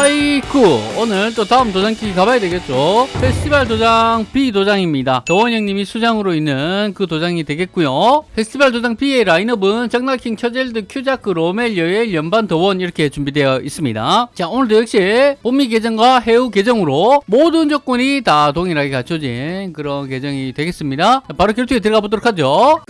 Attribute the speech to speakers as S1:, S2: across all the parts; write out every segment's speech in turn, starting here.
S1: 하이쿠. 오늘 또 다음 도장깨기 가봐야 되겠죠? 페스티벌 도장 B 도장입니다. 도원 형님이 수장으로 있는 그 도장이 되겠고요. 페스티벌 도장 B의 라인업은 장날킹, 처젤드, 큐자크, 로멜, 여엘, 연반, 도원 이렇게 준비되어 있습니다. 자 오늘도 역시 봄미 계정과 해우 계정으로 모든 조건이 다 동일하게 갖춰진 그런 계정이 되겠습니다. 자, 바로 결투에 들어가 보도록 하죠.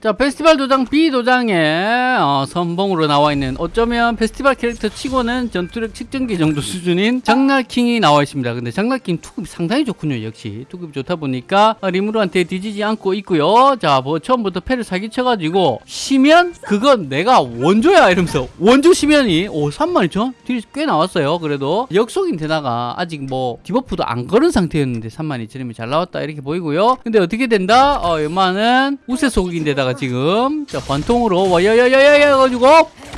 S1: 자 페스티벌 도장 B 도장에 어, 선봉으로 나와 있는 어쩌면 페스티벌 캐릭터 치고는 전투력 측정 기 정도 수준인 장날킹이 나와 있습니다. 근데 장날킹 투급이 상당히 좋군요. 역시 투급이 좋다 보니까 어, 리무르한테 뒤지지 않고 있고요. 자 뭐 처음부터 패를 사기쳐가지고 시면? 그건 내가 원조야 이러면서 원조 시면이 오 32,000? 딜이 꽤 나왔어요. 그래도 역속인 데다가 아직 뭐 debuff도 안 걸은 상태였는데 32,000이면 잘 나왔다 이렇게 보이고요. 근데 어떻게 된다? 어 요만은 우세 속인데다가 지금 자 관통으로 와야야야야 해가지고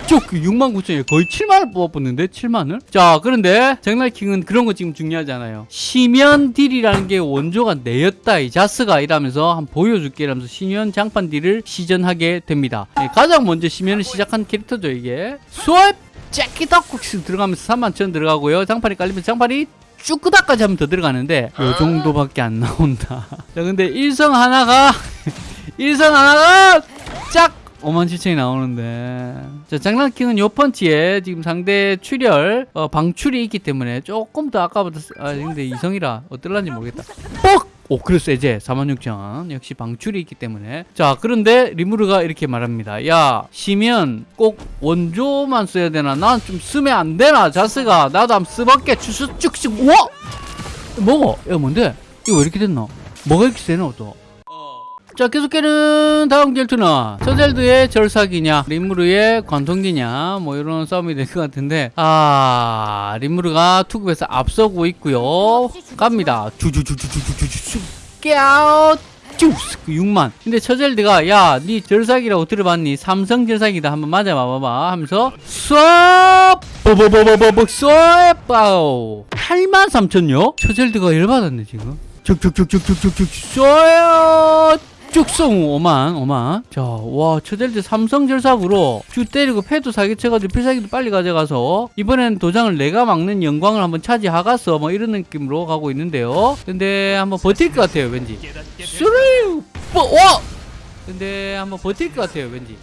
S1: 쭉 69,000에 거의 7만을 뽑아봤는데 7만을? 자 그런데 장날킹은 그런 거 지금 중요하지 않아요. 시면 딜이라는 게 원조가 내였다 이 자스가 이라면서 한번 보여줄게 이러면서 시면 장판 딜을 시전하게 됩니다. 예, 가장 먼저 시면을 시작한 캐릭터죠 이게. swap 째끼덕국씩 들어가면서 31,000 들어가고요. 장판이 깔리면 장판이 쭈끄다까지 하면 더 들어가는데 요 정도밖에 안 나온다. 자 근데 일성 하나가 일성 하나가 짝! 5만 7천이 나오는데 자 장난킹은 요 펀치에 지금 상대 출혈 어, 방출이 있기 때문에 조금 더 아까보다 세- 아 근데 이성이라 어떨란지 모르겠다. 뻑! 오 그래 세제. 46,000 역시 방출이 있기 때문에. 자 그런데 리무르가 이렇게 말합니다. 야 시면 꼭 원조만 써야 되나? 난 좀 쓰면 안 되나 자스가? 나도 한번 써볼게 주스 쭉쭉 우와! 뭐고 야 뭔데? 이거 왜 이렇게 됐노? 뭐가 이렇게 세노 또 자 계속해는 다음 결투는 서젤드의 절삭이냐 리무르의 관통기냐 뭐 이런 싸움이 될 것 같은데 아 리무르가 투급에서 앞서고 있고요. 갑니다. 주주주주주주주주 깨아웃. 쭉 6만. 근데 처젤드가 야 니 절삭이라고 들어봤니? 삼성 절삭이다. 한번 맞아봐봐 하면서 쏴 뽀뽀뽀뽀뽀 쏴 빠오 8만 3천요 처젤드가 열받았네 지금. 쭉쭉쭉쭉쭉쭉쭉. 쏘요 쭉송 5만 5만. 자와 처젤드 삼성 절삭으로 주 때리고 패도 사기쳐가지고 필살기도 빨리 가져가서 이번엔 도장을 내가 막는 영광을 한번 차지하갔어 뭐 이런 느낌으로 가고 있는데요. 근데 한번 버틸 것 같아요 왠지. 쓰리 와! 근데 한번 버틸 것 같아요 왠지.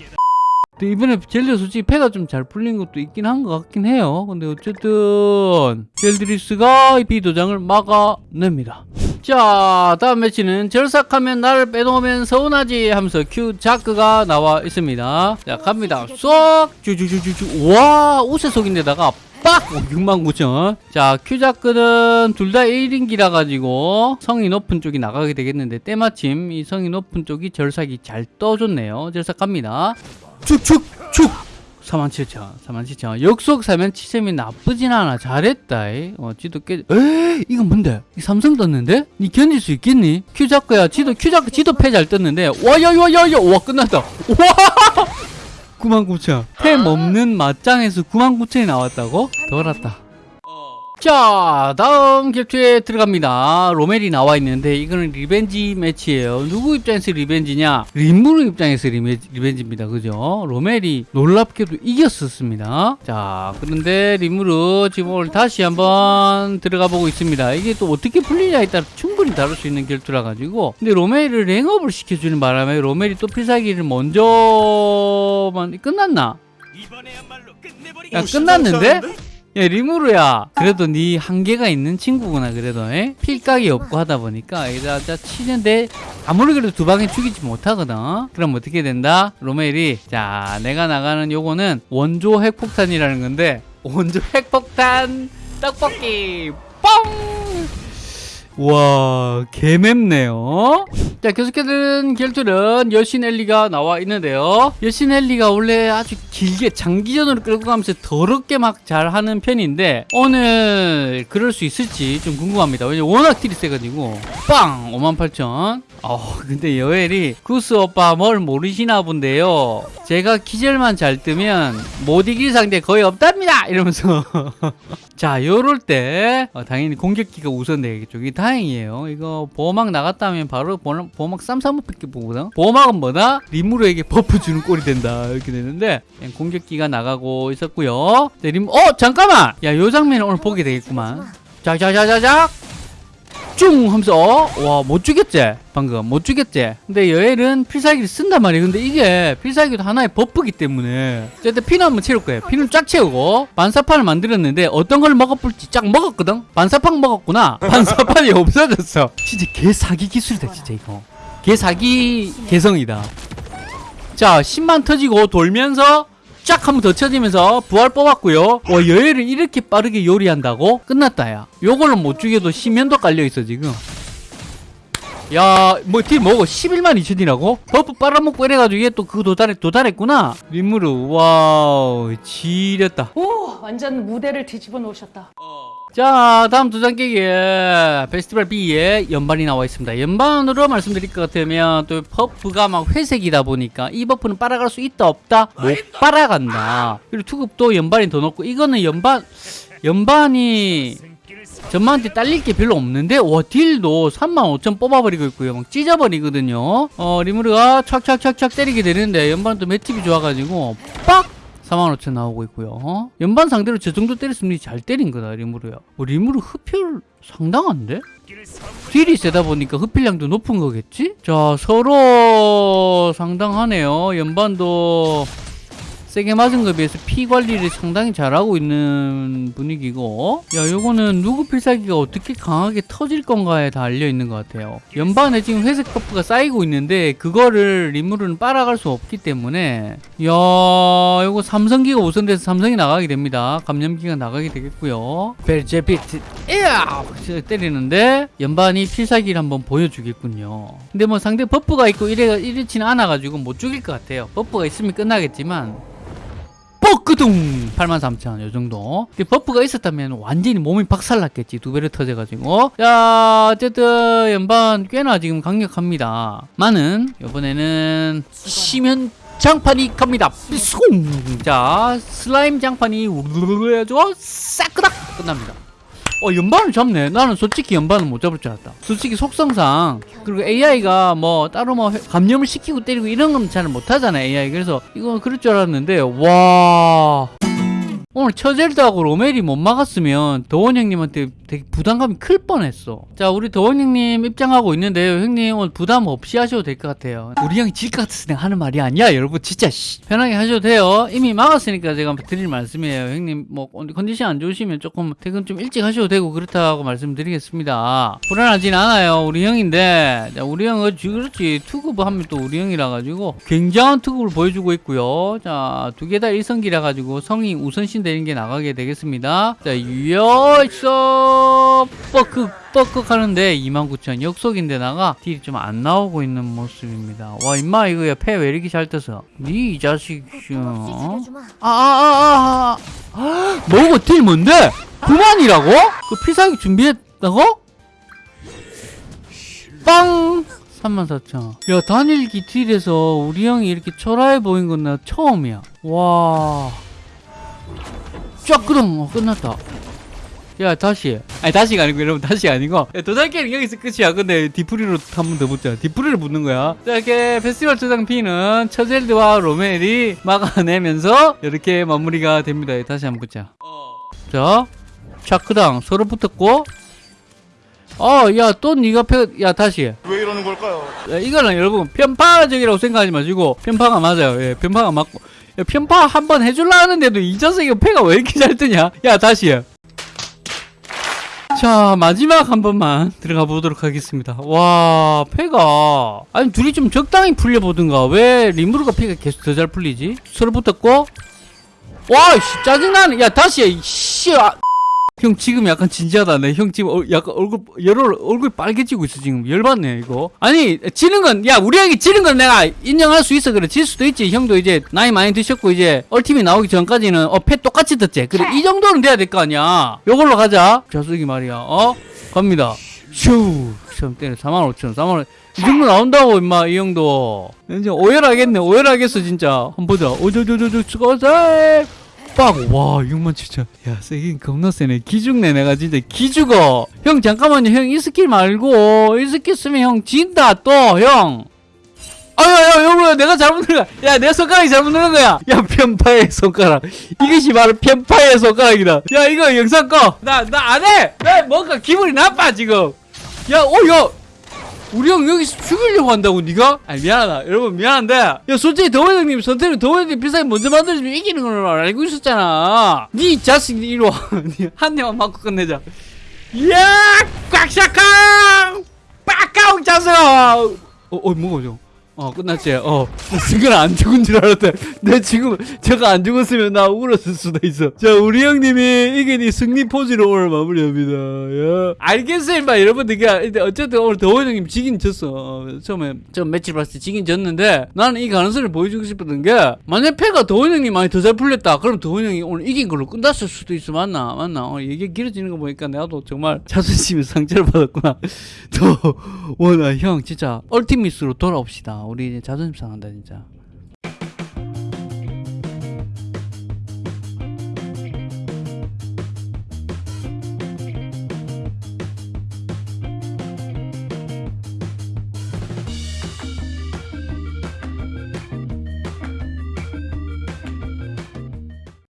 S1: 근데 이번에 젤리 솔직히 패가 좀 잘 풀린 것도 있긴 한 것 같긴 해요. 근데 어쨌든 젤드리스가 이 비도장을 막아냅니다. 자 다음 매치는 절삭하면 나를 빼놓으면 서운하지 하면서 큐 자크가 나와 있습니다. 자 갑니다. 쏙 쭈쭈쭈쭈쭈 와 우세 속인데다가 빡! 69,000. 자, 큐자크는 둘 다 1인기라 가지고 성이 높은 쪽이 나가게 되겠는데 때마침 이 성이 높은 쪽이 절삭이 잘 떠줬네요. 절삭 갑니다. 축축축 47,000 47,000 역속 사면 치셈이 나쁘진 않아. 잘했다. 이. 어 지도 깨 에? 이건 뭔데? 이 삼성 떴는데? 니 견딜 수 있겠니? 큐자크야 지도 큐자크 지도 패 잘 떴는데. 와야야야야 와 끝났다. 와! 99,000템 없는 맞짱에서 99,000이 나왔다고? 덜었다 자 다음 격투에 들어갑니다. 로멜이 나와 있는데 이거는 revenge match예요. 누구 입장에서 revenge냐? 리무르 입장에서 revenge입니다. 그죠? 로멜이 놀랍게도 이겼었습니다. 자 그런데 리무르 지금 오늘 다시 한번 들어가 보고 있습니다. 이게 또 어떻게 풀리냐에 따라 충분히 다를 수 있는 결투라 가지고. 근데 로멜을 랭업을 시켜주는 바람에 로멜이 또 필살기를 먼저만 끝났나? 야 끝났는데? 야 리무르야. 그래도 네 한계가 있는 친구구나 그래도 에? 필각이 없고 하다 보니까 여기다 자 치는데 아무리 그래도 두 방에 죽이지 못하거든. 그럼 어떻게 된다? 로멜이 자 내가 나가는 요거는 원조 핵폭탄이라는 건데 원조 핵폭탄 떡볶이. 뻥 와 개맵네요. 자 계속해서 결투는 여신 엘리가 나와 있는데요. 여신 엘리가 원래 아주 길게 장기전으로 끌고 가면서 더럽게 막 잘하는 편인데 오늘 그럴 수 있을지 좀 궁금합니다. 왜냐면 워낙 딜이 세가지고. 빵! 58,000 어 근데 여엘이 구스 오빠 뭘 모르시나 본데요. 제가 기절만 잘 뜨면 못 이길 상대 거의 없답니다! 이러면서. 자 요럴 때 어, 당연히 공격기가 우선 되겠죠 다 다행이에요. 이거 보호막 나갔다면 바로 보호- 보호막 쌈싸먹밖에 보거든. 보호막은 뭐다? 리무르에게 buff 주는 꼴이 된다 이렇게 되는데 그냥 공격기가 나가고 있었고요. 네, 리무 어 잠깐만. 야 요 장면을 오늘 보게 되겠구만. 자자자자자. 쭉 하면서 와 못 죽였지? 방금. 못 죽였지? 근데 여엘은 필살기를 쓴단 말이야 근데 이게 필살기도 하나의 buff기 때문에. 어쨌든 피는 한번 채울 거예요. 피는 쫙 채우고 반사판을 만들었는데 어떤 걸 먹어볼지 쫙 먹었거든? 반사판 먹었구나. 반사판이 없어졌어. 진짜 개 사기 기술이다 진짜 이거. 개 사기 개성이다. 자 10만 터지고 돌면서 쫙 한번 더 쳐지면서 부활 뽑았고요. 와 여엘을 이렇게 빠르게 요리한다고? 끝났다 야. 요걸로 못 죽여도 심연도 깔려있어 지금. 야 뭐 딜 뭐고 11만 2천이라고? 버프 빨아먹고 이래가지고 얘 또 그거 도달했, 도달했구나. 림무르 와우 지렸다.
S2: 오, 완전 무대를 뒤집어 놓으셨다.
S1: 자 다음 도장 깨기에 페스티벌 B에 연반이 나와 있습니다. 연반으로 말씀드릴 것 같으면 또 버프가 막 회색이다 보니까 이 버프는 빨아갈 수 있다 없다? 못 빨아간다. 그리고 투급도 연반이 더 높고 이거는 연반 연반이 전반한테 딸릴 게 별로 없는데 와 딜도 35,000 뽑아버리고 있고요. 막 찢어버리거든요. 어 리무르가 착착착착 때리게 되는데 연반은 또 맷집이 좋아가지고 빡 45,000 나오고 있고요. 어? 연반 상대로 저 정도 때렸으면 잘 때린 거다, 리무르야. 어, 리무르 흡혈 상당한데? 딜이 세다 보니까 흡혈량도 높은 거겠지? 자, 서로 상당하네요. 연반도 세게 맞은 거에 비해서 피 관리를 상당히 잘하고 있는 분위기고 야 요거는 누구 필살기가 어떻게 강하게 터질 건가에 달려 있는 것 같아요. 연반에 지금 회색 buff가 쌓이고 있는데 그거를 리무르는 빨아갈 수 없기 때문에 야 요거 삼성기가 우선돼서 삼성이 나가게 됩니다. 감염기가 나가게 되겠고요. 벨제비트. 때리는데 연반이 필살기를 한번 보여주겠군요. 근데 뭐 상대 buff가 있고 이래, 이렇지는 않아가지고 못 죽일 것 같아요. buff가 있으면 끝나겠지만 뻑끄둥. 83,000 요정도. 버프가 있었다면 완전히 몸이 박살났겠지. 두 배로 터져가지고. 자 어쨌든 연반 꽤나 지금 강력합니다. 많은 이번에는 시면 장판이 갑니다. 쏨! 자 슬라임 장판이 우르르르 해가지고 싹그닥 끝납니다 어 연반을 잡네. 나는 솔직히 연반은 못 잡을 줄 알았다. 솔직히 속성상 그리고 AI가 뭐 따로 뭐 회- 감염을 시키고 때리고 이런 건 잘 못하잖아 AI 그래서 이건 그럴 줄 알았는데 와. 오늘 처젤드하고 로멜이 못 막았으면 더원 형님한테 되게 부담감이 클 뻔했어. 자, 우리 더원 형님 입장하고 있는데요. 형님 오늘 부담 없이 하셔도 될 것 같아요. 우리 형이 질것 내가 하는 말이 아니야. 여러분 진짜 씨. 편하게 하셔도 돼요. 이미 막았으니까 제가 드릴 말씀이에요. 형님 뭐 컨디션 안 좋으시면 조금 퇴근 좀 일찍 하셔도 되고 그렇다고 말씀드리겠습니다. 불안하진 않아요. 우리 형인데 자, 우리 형은 지- 그렇지 투급 하면 또 우리 형이라 가지고 굉장한 투급을 보여주고 있고요. 자, 두 개다 1성기라 가지고 성이 우선신 되는 게 나가게 되겠습니다. 자, 유여 서 뻐크 뻐크 하는데 29,000 역속인데다가 딜이 좀 안 나오고 있는 모습입니다. 와, 임마 이거 패왜 이렇게 잘 떠서? 니이 자식 어? 아 아 아 아 아, 아, 뭐고 딜 뭔데? 9만이라고? 그 피사기 준비했다고? 빵! 34,000. 야, 단일기 딜에서 우리 형이 이렇게 초라해 보인 건 나 처음이야. 와. 쫙 끄덩! 어, 끝났다. 야, 다시. 아니, 다시가 아니고, 여러분, 다시 아니고. 야, 도장게임 여기서 끝이야. 근데, 디프리로 한 번 더 붙자. 디프리를 붙는 거야. 자, 이렇게 페스티벌 초장 P는 처젤드와 로멜이 막아내면서, 이렇게 마무리가 됩니다. 다시 한번 붙자. 자, 차크당 서로 붙었고, 어, 야, 또 니가 패, 야, 다시.
S3: 왜 이러는 걸까요?
S1: 야, 이거는 여러분 편파적이라고 생각하지 마시고 편파가 맞아요. 예, 편파가 맞고 야, 편파 한 번 해줄라 하는데도 이 자식이 패가 왜 이렇게 잘 뜨냐? 야 다시 해. 자 마지막 한 번만 들어가 보도록 하겠습니다. 와 패가 아니 둘이 좀 적당히 풀려 보든가 왜 리무르가 패가 계속 더 잘 풀리지? 서로 붙었고 와씨 짜증나네. 야 다시 해. 씨. 아. 형 지금 약간 진지하다. 네, 형 지금 얼- 약간 얼굴 열얼 얼굴 빨개지고 있어 지금 열받네 이거. 아니 지는 건 야 우리 형이 지는 건 내가 인정할 수 있어 그래 질 수도 있지. 형도 이제 나이 많이 드셨고 이제 얼티밋 나오기 전까지는 어패 똑같이 듣지. 그래 이 정도는 돼야 될 거 아니야. 요걸로 가자. 자석이 말이야. 어 갑니다. 슈 시험 때는 4만 5천 4만 원. 이 정도 나온다고 임마 이 형도. 이제 오열하겠네 오열하겠어 진짜. 한번 보자. 오저저저저 수고하 세. 빠고 와 이것만 진짜 야 세긴 겁나 세네. 기죽네 내가 진짜. 기죽어. 형 잠깐만요. 형 이 스킬 말고 이 스킬 쓰면 형 진다 또형. 아야야 여러분 내가 잘못 누른 거야. 야 내 손가락이 잘못 누른 거야. 야 편파의 손가락. 이것이 바로 편파의 손가락이다. 야 이거 영상 꺼나 나 안해. 나 뭔가 기분이 나빠 지금. 야어야 우리 형 여기서 죽이려고 한다고 네가? 아니 미안하다 여러분 미안한데 야 솔직히 더원 형님 선택은 더원 형님 비싸게 먼저 만들어주면 이기는 걸 알고 있었잖아 네 자식 이리 와한 대만 맞고 끝내자 이야 꽉샤캉 빡까웅 자식아 어, 어 뭐가 죠 어 끝났지? 어. 순간 안 죽은 줄 알았대. 내 지금 저거 안 죽었으면 나 울었을 수도 있어. 자 우리 형님이 이게 니 승리 포즈로 오늘 마무리합니다. 야. 알겠어요 임마. 여러분들 일단 어쨌든 오늘 더원 형님 지긴 졌어. 어, 처음에 처음 매치 봤을 때 지긴 졌는데 나는 이 가능성을 보여주고 싶었던 게 만약 패가 더원 형님 많이 더 잘 풀렸다. 그럼 더원 형이 오늘 이긴 걸로 끝났을 수도 있어. 맞나? 맞나? 어, 얘기 길어지는 거 보니까 나도 정말 자존심에 상처를 받았구나. 더원아 형 진짜 얼티미스로 돌아옵시다 우리 이제 자존심 상한다 진짜